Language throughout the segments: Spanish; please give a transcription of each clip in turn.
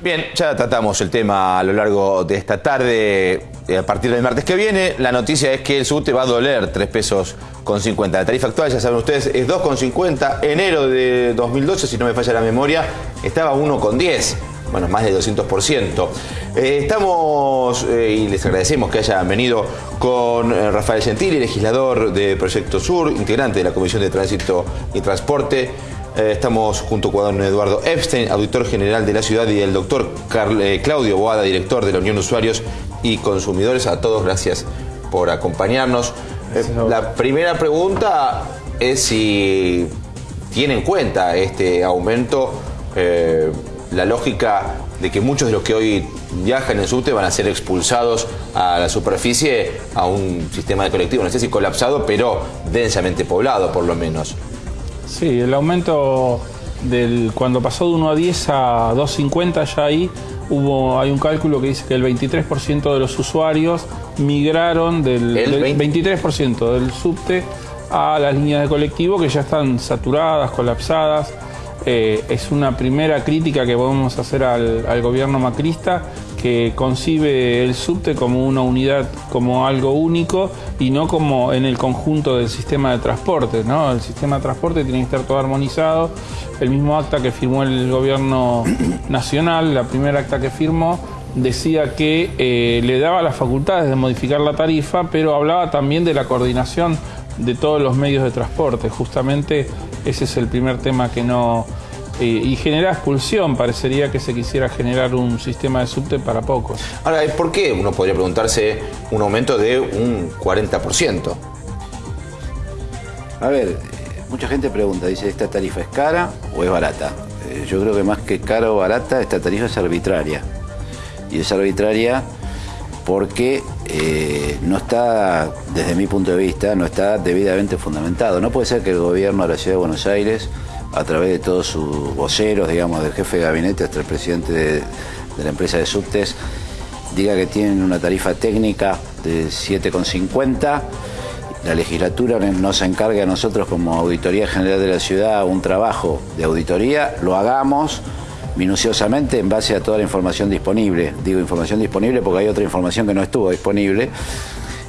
Bien, ya tratamos el tema a lo largo de esta tarde. Eh, a partir del martes que viene, la noticia es que el subte va a doler 3 pesos con 50. La tarifa actual, ya saben ustedes, es 2,50. Enero de 2012, si no me falla la memoria, estaba 1,10. Bueno, más de 200%. Eh, estamos, eh, y les agradecemos que hayan venido con Rafael Gentili, legislador de Proyecto Sur, integrante de la Comisión de Tránsito y Transporte. Eh, estamos junto con Eduardo Epstein, auditor general de la ciudad, y el doctor eh, Claudio Boada, director de la Unión de Usuarios y Consumidores. A todos, gracias por acompañarnos. Eh, la primera pregunta es si tiene en cuenta este aumento la lógica de que muchos de los que hoy viajan en subte van a ser expulsados a la superficie a un sistema de colectivo, no sé si colapsado, pero densamente poblado por lo menos. Sí, el aumento del cuando pasó de 1 a 10 a 2.50 ya ahí hubo hay un cálculo que dice que el 23% de los usuarios migraron del, 23% del subte a las líneas de colectivo que ya están saturadas, colapsadas. Eh, es una primera crítica que podemos hacer al, al gobierno macrista que concibe el subte como una unidad, como algo único y no como en el conjunto del sistema de transporte. ¿no? El sistema de transporte tiene que estar todo armonizado. El mismo acta que firmó el gobierno nacional, la primera acta que firmó, decía que eh, le daba las facultades de modificar la tarifa, pero hablaba también de la coordinación de todos los medios de transporte. Justamente ese es el primer tema que no eh, y genera expulsión. Parecería que se quisiera generar un sistema de subte para pocos. Ahora, ¿por qué uno podría preguntarse un aumento de un 40%? A ver, mucha gente pregunta, dice, ¿esta tarifa es cara o es barata? Eh, yo creo que más que cara o barata, esta tarifa es arbitraria. Y es arbitraria porque eh, no está, desde mi punto de vista, no está debidamente fundamentado. No puede ser que el gobierno de la Ciudad de Buenos Aires a través de todos sus voceros, digamos, del jefe de gabinete hasta el presidente de, la empresa de subtes, diga que tienen una tarifa técnica de 7,50. La legislatura nos encarga a nosotros como Auditoría General de la Ciudad un trabajo de auditoría, lo hagamos minuciosamente en base a toda la información disponible. Digo información disponible porque hay otra información que no estuvo disponible.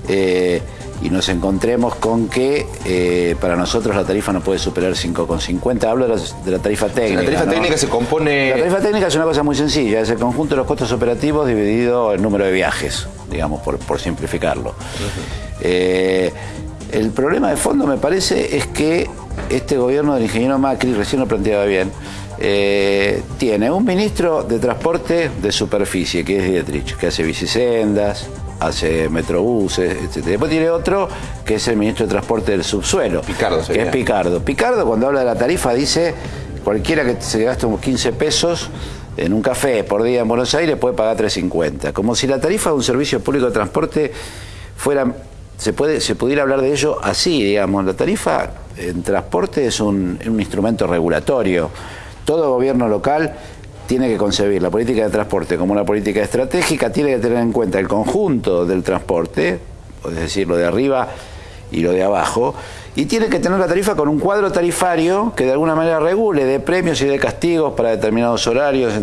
Eh, y nos encontremos con que eh, para nosotros la tarifa no puede superar 5,50. Hablo de la, tarifa técnica. La tarifa técnica se compone... La tarifa técnica es una cosa muy sencilla, es el conjunto de los costos operativos dividido el número de viajes, digamos, por, simplificarlo. Eh, el problema de fondo, me parece, es que este gobierno del ingeniero Macri, recién lo planteaba bien, eh, tiene un ministro de transporte de superficie, que es Dietrich, que hace bicisendas, hace metrobuses, etc. Después tiene otro que es el ministro de Transporte del Subsuelo. Picardo, Que es Picardo. Picardo, cuando habla de la tarifa, dice cualquiera que se gaste unos 15 pesos en un café por día en Buenos Aires puede pagar 3.50. Como si la tarifa de un servicio público de transporte fuera. Se, puede, se pudiera hablar de ello así, digamos. La tarifa en transporte es un, un instrumento regulatorio. Todo gobierno local tiene que concebir la política de transporte como una política estratégica, tiene que tener en cuenta el conjunto del transporte, es decir, lo de arriba y lo de abajo, y tiene que tener la tarifa con un cuadro tarifario que de alguna manera regule de premios y de castigos para determinados horarios,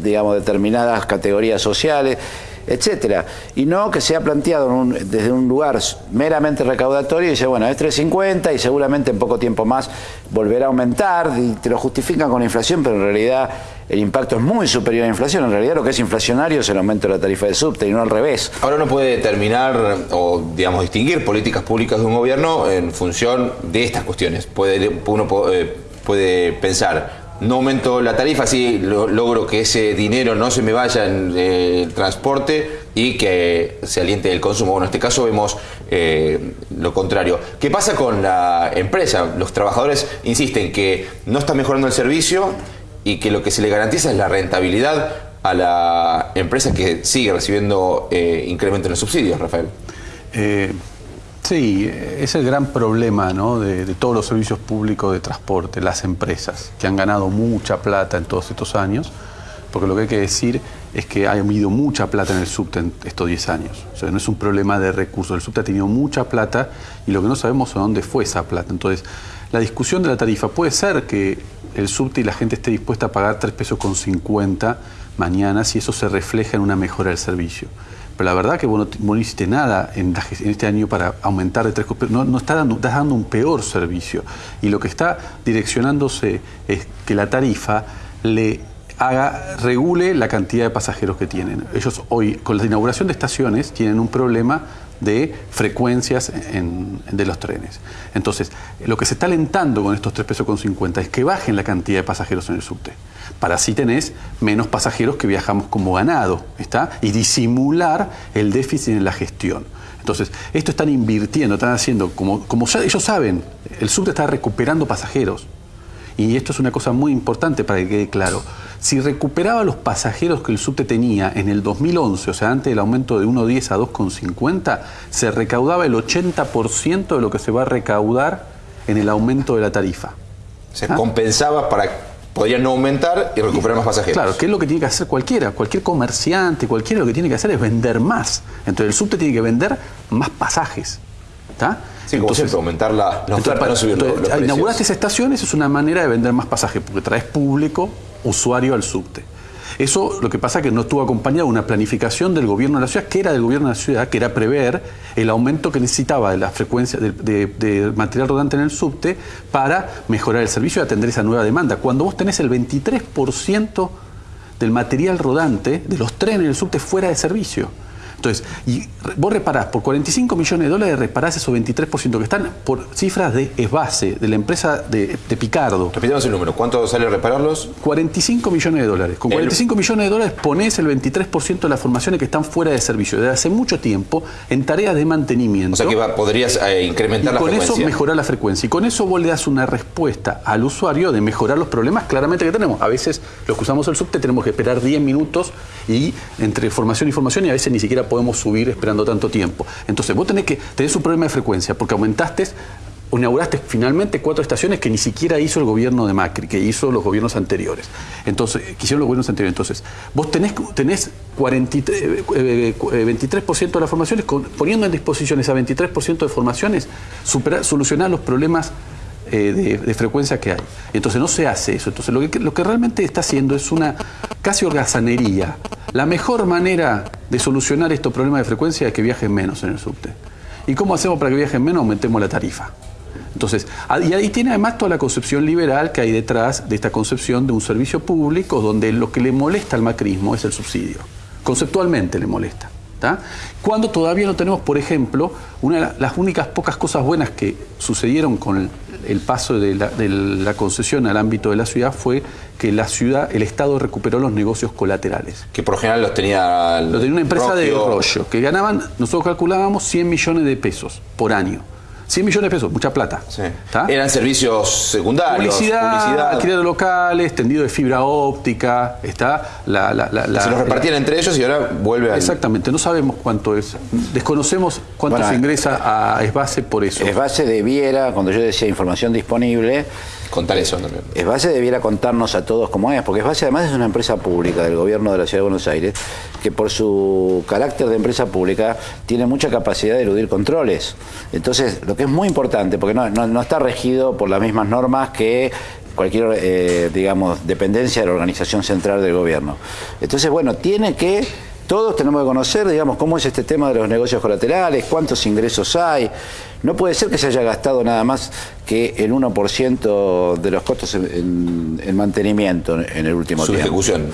digamos, determinadas categorías sociales, etcétera. Y no que sea planteado desde un lugar meramente recaudatorio y dice, bueno, es 350 y seguramente en poco tiempo más volverá a aumentar y te lo justifican con inflación, pero en realidad el impacto es muy superior a la inflación. En realidad lo que es inflacionario es el aumento de la tarifa de subte y no al revés. Ahora uno puede determinar o, digamos, distinguir políticas públicas de un gobierno en función de estas cuestiones. Puede, uno eh, puede pensar no aumento la tarifa, sí logro que ese dinero no se me vaya en eh, el transporte y que se aliente el consumo. Bueno, en este caso vemos eh, lo contrario. ¿Qué pasa con la empresa? Los trabajadores insisten que no está mejorando el servicio y que lo que se le garantiza es la rentabilidad a la empresa que sigue recibiendo eh, incremento en los subsidios, Rafael. Sí, es el gran problema de, todos los servicios públicos de transporte, las empresas, que han ganado mucha plata en todos estos años, porque lo que hay que decir es que ha habido mucha plata en el subte en estos 10 años. O sea, no es un problema de recursos, el subte ha tenido mucha plata y lo que no sabemos es dónde fue esa plata. Entonces, la discusión de la tarifa puede ser que el subte y la gente esté dispuesta a pagar 3 pesos con 50 mañana si eso se refleja en una mejora del servicio. Pero la verdad que vos no, hiciste nada en, este año para aumentar de 3 pesos. No, no está dando, estás dando un peor servicio. Y lo que está direccionándose es que la tarifa le haga, regule la cantidad de pasajeros que tienen. Ellos hoy, con la inauguración de estaciones, tienen un problema de frecuencias de los trenes. Entonces, lo que se está alentando con estos 3 pesos con 50 es que bajen la cantidad de pasajeros en el subte. Para así tenés menos pasajeros que viajamos como ganado, ¿está? Y disimular el déficit en la gestión. Entonces, esto están invirtiendo, están haciendo, como, como ellos saben, el subte está recuperando pasajeros. Y esto es una cosa muy importante para que quede claro. Si recuperaba los pasajeros que el subte tenía en el 2011, o sea, antes del aumento de 1,10 a 2,50, se recaudaba el 80% de lo que se va a recaudar en el aumento de la tarifa. Se compensaba para podrían no aumentar y recuperar más pasajeros. Claro, que es lo que tiene que hacer cualquiera, cualquier comerciante, cualquiera lo que tiene que hacer es vender más. Entonces el subte tiene que vender más pasajes. ¿Está? Sí, como entonces, aumentar la, para no subir los, Inauguraste estaciones es una manera de vender más pasajes, porque traes público usuario al subte. Eso lo que pasa es que no estuvo acompañado de una planificación del gobierno de la ciudad, que era del gobierno de la ciudad, que era prever el aumento que necesitaba de la frecuencia de, material rodante en el subte para mejorar el servicio y atender esa nueva demanda. Cuando vos tenés el 23% del material rodante de los trenes en el subte fuera de servicio. Entonces, y vos reparás, por 45 millones de dólares reparás esos 23% que están por cifras de ESBASE, de la empresa de, Picardo. Repitamos el número, ¿cuánto sale repararlos? 45 millones de dólares. Con 45 millones de dólares ponés el 23% de las formaciones que están fuera de servicio desde hace mucho tiempo en tareas de mantenimiento. O sea que podrías eh, incrementar la frecuencia. con eso mejorar la frecuencia. Y con eso vos le das una respuesta al usuario de mejorar los problemas claramente que tenemos. A veces los que usamos el subte tenemos que esperar 10 minutos y entre formación y formación y a veces ni siquiera podemos subir esperando tanto tiempo. Entonces vos tenés que tenés un problema de frecuencia porque aumentaste inauguraste finalmente cuatro estaciones que ni siquiera hizo el gobierno de Macri, que hizo los gobiernos anteriores. Entonces, que hicieron los gobiernos anteriores. Entonces, vos tenés, tenés 43, 23% eh, de las formaciones, poniendo en disposición esa 23% de formaciones, superar, solucionar los problemas eh, de, frecuencia que hay. Entonces no se hace eso. Entonces lo que, lo que realmente está haciendo es una casi holgazanería. La mejor manera de solucionar estos problemas de frecuencia es que viajen menos en el subte. ¿Y cómo hacemos para que viajen menos? Aumentemos la tarifa. Entonces, y ahí tiene además toda la concepción liberal que hay detrás de esta concepción de un servicio público donde lo que le molesta al macrismo es el subsidio. Conceptualmente le molesta. Cuando todavía no tenemos, por ejemplo, una de las únicas pocas cosas buenas que sucedieron con el, el paso de la, concesión al ámbito de la ciudad fue que la ciudad, el Estado recuperó los negocios colaterales. Que por general los tenía... Los tenía una empresa de rollo, que ganaban, nosotros calculábamos 100 millones de pesos por año. 100 millones de pesos, mucha plata. Eran servicios secundarios. Publicidad, alquiler de locales, tendido de fibra óptica, está la... Se los repartían entre ellos y ahora vuelve a... Exactamente, no sabemos cuánto es. Desconocemos cuánto se ingresa a Esbase por eso. Esbase debiera, cuando yo decía información disponible, Contar eso también. Esbase debiera contarnos a todos cómo es, porque Esbase además es una empresa pública del gobierno de la Ciudad de Buenos Aires, que por su carácter de empresa pública tiene mucha capacidad de eludir controles. Entonces, lo que es muy importante, porque no, está regido por las mismas normas que cualquier, eh, digamos, dependencia de la organización central del gobierno. Entonces, bueno, tiene que todos tenemos que conocer, digamos, cómo es este tema de los negocios colaterales, cuántos ingresos hay. No puede ser que se haya gastado nada más que el 1% de los costos en, mantenimiento en el último Su tiempo. ejecución.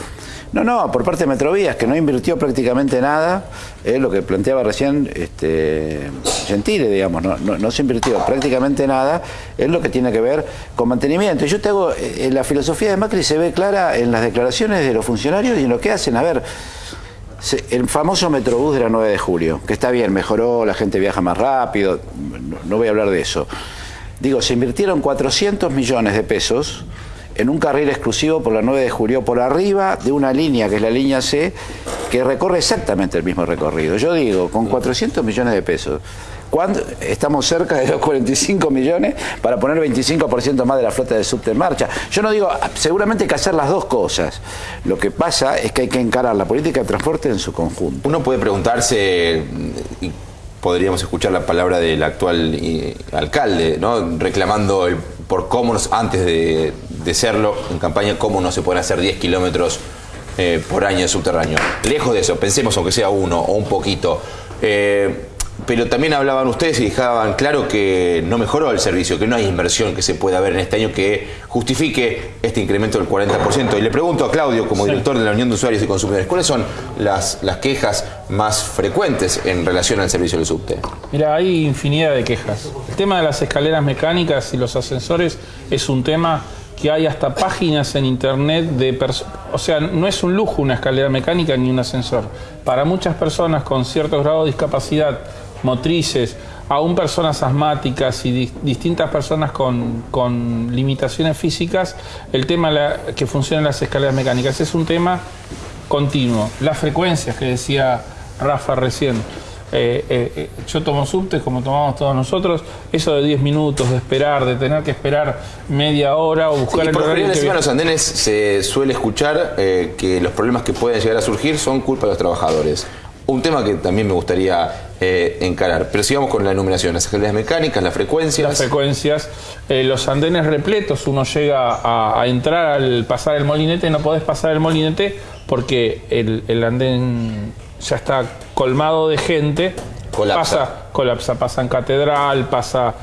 No, no, por parte de Metrovías, que no invirtió prácticamente nada, es lo que planteaba recién este, Gentile, digamos, no, no, se invirtió prácticamente nada, es lo que tiene que ver con mantenimiento. Y yo te hago, eh, la filosofía de Macri se ve clara en las declaraciones de los funcionarios y en lo que hacen. A ver, el famoso Metrobús de la 9 de julio, que está bien, mejoró, la gente viaja más rápido, no, voy a hablar de eso. Digo, se invirtieron 400 millones de pesos en un carril exclusivo por la 9 de julio, por arriba de una línea, que es la línea C, que recorre exactamente el mismo recorrido. Yo digo, con 400 millones de pesos, estamos cerca de los 45 millones para poner 25% más de la flota de subte en marcha. Yo no digo, seguramente hay que hacer las dos cosas. Lo que pasa es que hay que encarar la política de transporte en su conjunto. Uno puede preguntarse, y podríamos escuchar la palabra del actual eh, alcalde, ¿no? reclamando por cómo antes de, de serlo en campaña, cómo no se pueden hacer 10 kilómetros eh, por año de subterráneo. Lejos de eso, pensemos aunque sea uno o un poquito. Eh, pero también hablaban ustedes y dejaban claro que no mejoró el servicio, que no hay inversión que se pueda ver en este año que justifique este incremento del 40%. Y le pregunto a Claudio, como director de la Unión de Usuarios y Consumidores, ¿cuáles son las, las quejas más frecuentes en relación al servicio del subte? Mira, hay infinidad de quejas. El tema de las escaleras mecánicas y los ascensores es un tema que hay hasta páginas en internet de personas, o sea, no es un lujo una escalera mecánica ni un ascensor. Para muchas personas con cierto grado de discapacidad motrices, aún personas asmáticas y distintas personas con, limitaciones físicas, el tema que funcionan las escaleras mecánicas es un tema continuo. Las frecuencias que decía Rafa recién. Eh, eh, eh, yo tomo subtes como tomamos todos nosotros, eso de 10 minutos, de esperar, de tener que esperar media hora o buscar el horario. Por los andenes se suele escuchar que los problemas que pueden llegar a surgir son culpa de los trabajadores. Un tema que también me gustaría eh, encarar. Pero sigamos con la enumeración, las escaleras mecánicas, las frecuencias. Las frecuencias, eh, los andenes repletos, uno llega a, entrar al pasar el molinete, no podés pasar el molinete porque el, andén ya está colmado de gente. Colapsa. Pasa, colapsa, pasa en catedral, pasa...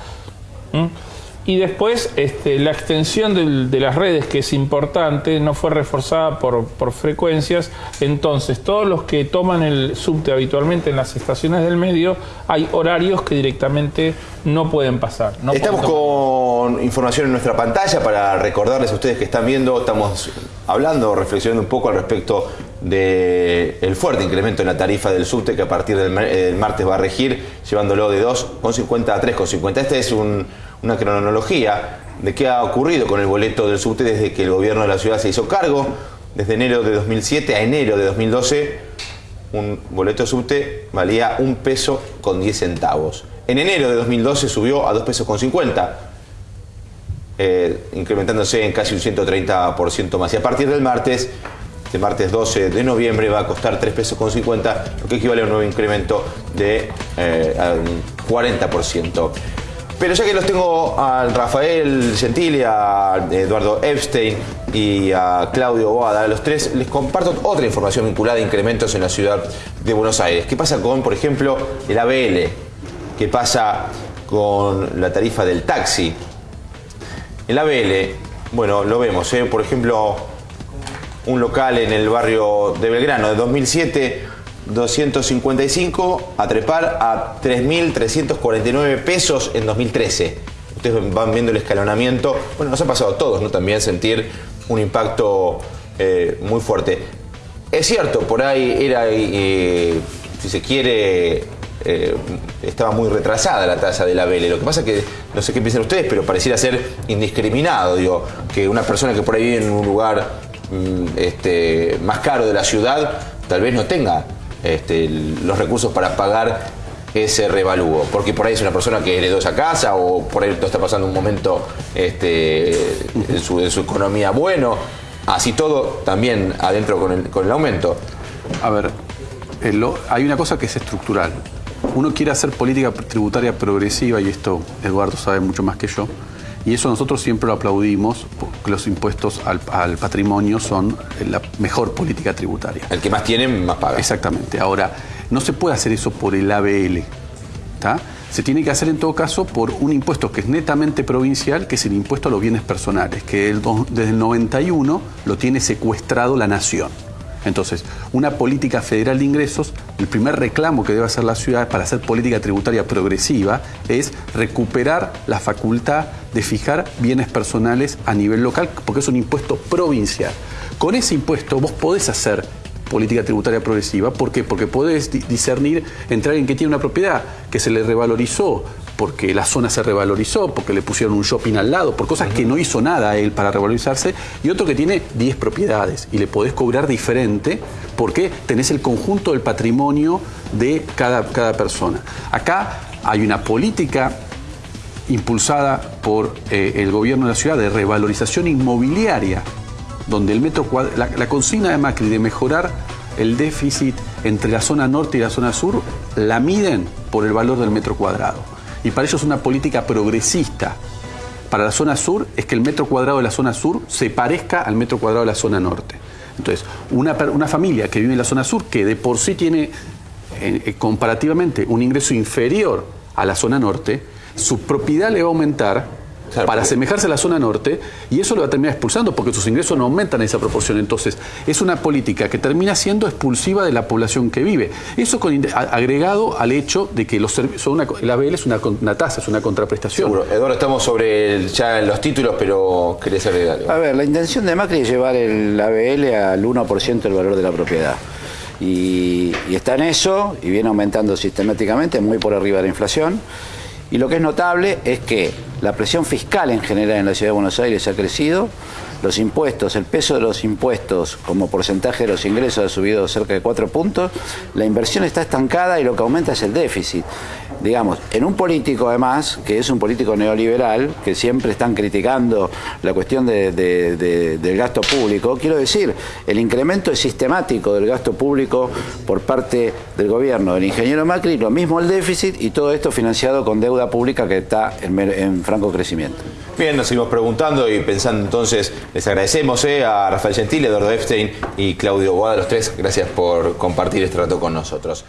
Y después este, la extensión de las redes, que es importante, no fue reforzada por, frecuencias. Entonces, todos los que toman el subte habitualmente en las estaciones del medio, hay horarios que directamente no pueden pasar. estamos con información en nuestra pantalla para recordarles a ustedes que están viendo, estamos hablando, reflexionando un poco al respecto del fuerte incremento en la tarifa del subte que a partir del, martes va a regir, llevándolo de 2,50 a 3,50. Este es un una cronología de qué ha ocurrido con el boleto del subte desde que el gobierno de la ciudad se hizo cargo. Desde enero de 2007 a enero de 2012, un boleto subte valía un peso con 10 centavos. En enero de 2012 subió a 2 pesos con 50, eh, incrementándose en casi un 130% más. Y a partir del martes, de martes 12 de noviembre, va a costar 3 pesos con 50, lo que equivale a un nuevo incremento de eh, un 40%. Pero ya que los tengo a Rafael Gentili, a Eduardo Epstein y a Claudio Boada, a los tres, les comparto otra información vinculada a incrementos en la ciudad de Buenos Aires. ¿Qué pasa con, por ejemplo, el ABL? ¿Qué pasa con la tarifa del taxi? El ABL, bueno, lo vemos, ¿eh? por ejemplo, un local en el barrio de Belgrano de 2007 255 a trepar a 3.349 pesos en 2013. Ustedes van viendo el escalonamiento. Bueno, nos ha pasado a todos, ¿no? También sentir un impacto eh, muy fuerte. Es cierto, por ahí era, eh, si se quiere, eh, estaba muy retrasada la tasa de la Vele. Lo que pasa es que, no sé qué piensan ustedes, pero pareciera ser indiscriminado. Digo, que una persona que por ahí vive en un lugar mm, este, más caro de la ciudad, tal vez no tenga este, los recursos para pagar ese revalúo, porque por ahí es una persona que heredó esa casa o por ahí está pasando un momento este, en, su, economía bueno, así todo también adentro con el, con el aumento. A ver, hay una cosa que es estructural. Uno quiere hacer política tributaria progresiva y esto Eduardo sabe mucho más que yo. Y eso nosotros siempre lo aplaudimos, porque los impuestos al, patrimonio son la mejor política tributaria. El que más tiene, más paga. Exactamente. Ahora, no se puede hacer eso por el ABL. Se tiene que hacer en todo caso por un impuesto que es netamente provincial, que es el impuesto a los bienes personales, que desde el 91 lo tiene secuestrado la nación. Entonces, una política federal de ingresos, el primer reclamo que debe hacer la ciudad para hacer política tributaria progresiva es recuperar la facultad de fijar bienes personales a nivel local, porque es un impuesto provincial. Con ese impuesto vos podés hacer política tributaria progresiva. ¿Por qué? Porque podés discernir entre alguien que tiene una propiedad que se le revalorizó porque la zona se revalorizó, porque le pusieron un shopping al lado, por cosas que no hizo nada él para revalorizarse, y otro que tiene 10 propiedades y le podés cobrar diferente porque tenés el conjunto del patrimonio de cada, cada persona. Acá hay una política impulsada por eh, el gobierno de la ciudad de revalorización inmobiliaria, donde el metro la, la consigna de Macri de mejorar el déficit entre la zona norte y la zona sur la miden por el valor del metro cuadrado y para ellos una política progresista para la zona sur es que el metro cuadrado de la zona sur se parezca al metro cuadrado de la zona norte. Entonces, una, una familia que vive en la zona sur, que de por sí tiene eh, eh, comparativamente un ingreso inferior a la zona norte, su propiedad le va a aumentar Claro, para asemejarse a la zona norte y eso lo va a terminar expulsando porque sus ingresos no aumentan en esa proporción. Entonces, es una política que termina siendo expulsiva de la población que vive. Eso con, inde- a- agregado al hecho de que los son una, el ABL es una, tasa, es una contraprestación. Seguro. Eduardo, estamos sobre el- ya en los títulos, pero querés agregar algo. A ver, la intención de Macri es llevar el ABL al 1% del valor de la propiedad. Y, y está en eso, y viene aumentando sistemáticamente, muy por arriba de la inflación. Y lo que es notable es que la presión fiscal en general en la ciudad de Buenos Aires ha crecido, los impuestos, el peso de los impuestos como porcentaje de los ingresos ha subido cerca de 4 puntos, la inversión está estancada y lo que aumenta es el déficit. Digamos, en un político además, que es un político neoliberal, que siempre están criticando la cuestión de- de- de- del gasto público, quiero decir, el incremento es sistemático del gasto público por parte del gobierno del ingeniero Macri, lo mismo el déficit y todo esto financiado con deuda pública que está en franco crecimiento. Bien, nos seguimos preguntando y pensando entonces, les agradecemos eh, a Rafael Gentile, Eduardo Epstein y Claudio Boada, los tres, gracias por compartir este rato con nosotros.